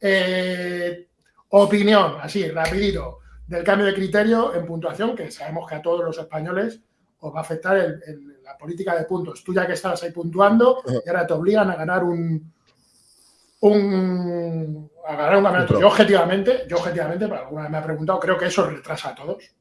eh, opinión, así, rapidito, del cambio de criterio en puntuación, que sabemos que a todos los españoles os va a afectar la política de puntos. Tú ya que estabas ahí puntuando y ahora te obligan a ganar un, un a ganar un campeonato. Yo objetivamente, yo objetivamente, pero alguna vez me ha preguntado, creo que eso retrasa a todos. Eh,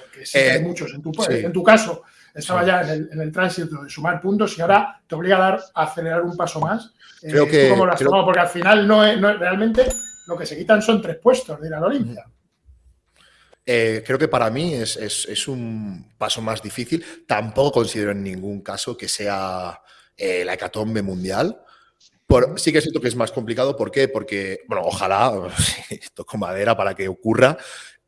porque sí hay eh, muchos. En tu, en tu caso, estaba ya en el, tránsito de sumar puntos y ahora te obliga a dar a acelerar un paso más. Creo que, lo has tomado? Porque al final no es, realmente lo que se quitan son tres puestos de ir a la Olimpia. Eh, creo que para mí es, un paso más difícil. Tampoco considero en ningún caso que sea eh, la hecatombe mundial. Por, sí que siento que es más complicado. ¿Por qué? Porque, bueno, ojalá, toco madera para que ocurra.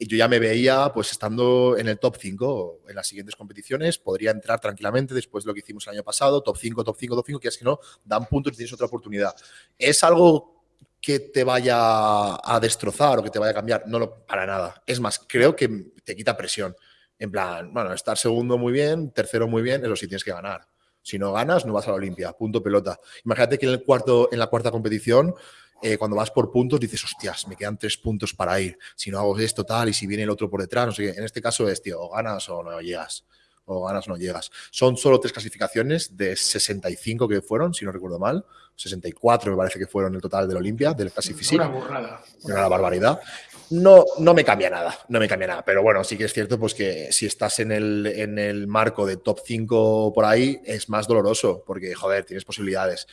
Yo ya me veía, pues, estando en el top 5 en las siguientes competiciones. Podría entrar tranquilamente después de lo que hicimos el año pasado. Top 5, top 5, top 5, que es que no, dan puntos y tienes otra oportunidad. Es algo que te vaya a destrozar o que te vaya a cambiar. No, lo, para nada. Es más, creo que te quita presión. En plan, bueno, estar segundo muy bien, tercero muy bien, eso sí tienes que ganar. Si no ganas, no vas a la Olimpia. Punto pelota. Imagínate que en, el cuarto, en la cuarta competición, eh, cuando vas por puntos, dices, hostias, me quedan tres puntos para ir. Si no hago esto, tal, y si viene el otro por detrás, no sé qué. En este caso es, tío, o ganas o no llegas o ganas o no llegas. Son solo tres clasificaciones de 65 que fueron, si no recuerdo mal. 64 me parece que fueron el total del Olimpia, del Classic Una burrada. Una barbaridad. No, no me cambia nada, no me cambia nada. Pero bueno, sí que es cierto pues que si estás en el, en el marco de top 5 por ahí, es más doloroso, porque, joder, tienes posibilidades.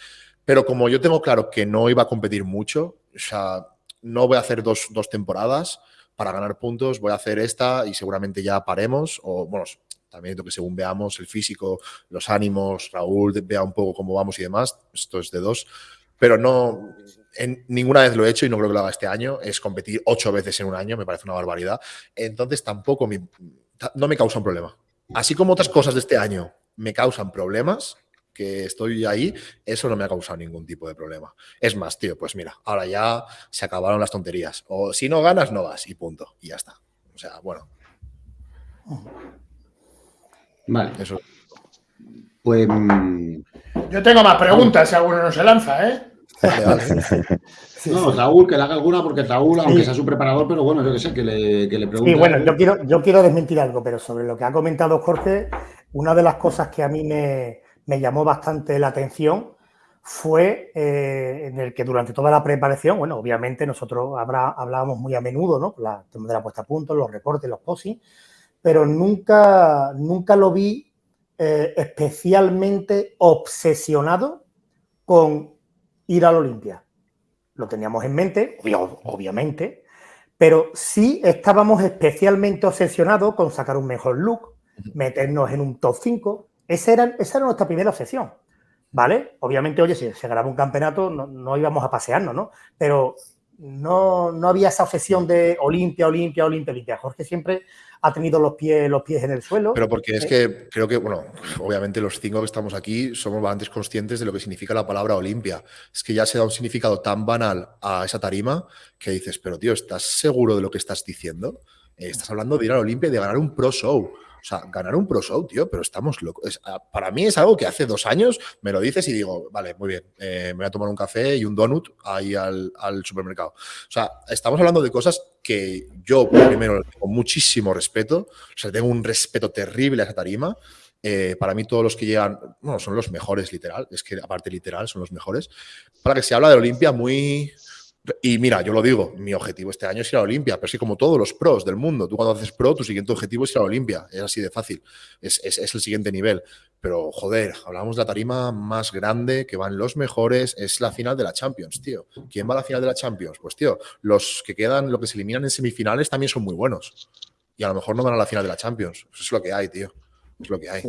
Pero como yo tengo claro que no iba a competir mucho, o sea, no voy a hacer dos, dos temporadas para ganar puntos, voy a hacer esta y seguramente ya paremos, o bueno, también que según veamos el físico, los ánimos, Raúl vea un poco cómo vamos y demás, esto es de dos, pero no, en, ninguna vez lo he hecho y no creo que lo haga este año, es competir ocho veces en un año, me parece una barbaridad, entonces tampoco no me causa un problema. Así como otras cosas de este año me causan problemas, que estoy ahí, eso no me ha causado ningún tipo de problema. Es más, tío, pues mira, ahora ya se acabaron las tonterías. O si no ganas, no vas y punto. Y ya está. O sea, bueno. Vale. Eso. Pues. Mm, Yo tengo más preguntas si alguno no se lanza, ¿eh? no, Raúl, que le haga alguna, porque Raúl, aunque sea su preparador, pero bueno, yo que sé, que le, que le pregunte. Sí, bueno, yo quiero, yo quiero desmentir algo, pero sobre lo que ha comentado Jorge, una de las cosas que a mí me, llamó bastante la atención fue eh, en el que durante toda la preparación, bueno, obviamente nosotros habrá, hablábamos muy a menudo, ¿no? La, de la puesta a punto, los recortes, los posing, pero nunca, nunca lo vi eh, especialmente obsesionado con ir a la Olimpia. Lo teníamos en mente, obviamente, pero sí estábamos especialmente obsesionados con sacar un mejor look, meternos en un top 5. Esa era, esa era nuestra primera obsesión, ¿vale? Obviamente, oye, si se graba un campeonato, no, no íbamos a pasearnos, ¿no? Pero no, no había esa obsesión de Olimpia, Olimpia, Olimpia, Olimpia. Jorge siempre ha tenido los pies, los pies en el suelo. Pero porque es que creo que, bueno, obviamente los cinco que estamos aquí somos bastante conscientes de lo que significa la palabra Olimpia. Es que ya se da un significado tan banal a esa tarima que dices, pero tío, ¿estás seguro de lo que estás diciendo? Eh, estás hablando de ir a la Olimpia y de ganar un Pro Show. O sea, ganar un Pro Show, tío, pero estamos locos. Ah, para mí es algo que hace dos años me lo dices y digo, vale, muy bien, eh, me voy a tomar un café y un donut ahí al, supermercado. O sea, estamos hablando de cosas que yo, primero, tengo muchísimo respeto. O sea, tengo un respeto terrible a esa tarima. Eh, para mí todos los que llegan, bueno, son los mejores, literal. Es que aparte literal, son los mejores. Para que se habla de Olimpia muy y mira, yo lo digo, mi objetivo este año es ir a Olimpia, pero sí como todos los pros del mundo. Tú cuando haces pro, tu siguiente objetivo es ir a Olimpia. Es así de fácil. Es, el siguiente nivel. Pero, joder, hablamos de la tarima más grande, que van los mejores. Es la final de la Champions, tío. ¿Quién va a la final de la Champions? Pues, tío, los que quedan, los que se eliminan en semifinales también son muy buenos. Y a lo mejor no van a la final de la Champions. Eso es lo que hay, tío. Es lo que hay.